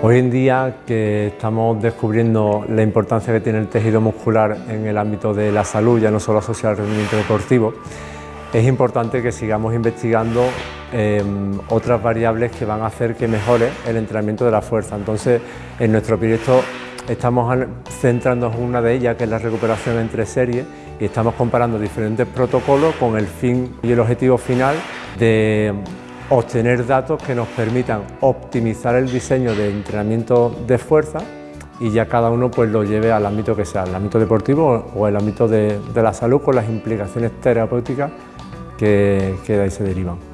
Hoy en día que estamos descubriendo la importancia que tiene el tejido muscular en el ámbito de la salud, ya no solo asociado al rendimiento deportivo, es importante que sigamos investigando em, otras variables que van a hacer que mejore el entrenamiento de la fuerza. Entonces, en nuestro proyecto estamos centrándonos en una de ellas, que es la recuperación entre series, y estamos comparando diferentes protocolos con el fin y el objetivo final de obtener datos que nos permitan optimizar el diseño de entrenamiento de fuerza y ya cada uno pues lo lleve al ámbito que sea, el ámbito deportivo o el ámbito de, la salud con las implicaciones terapéuticas que, que de ahí se derivan.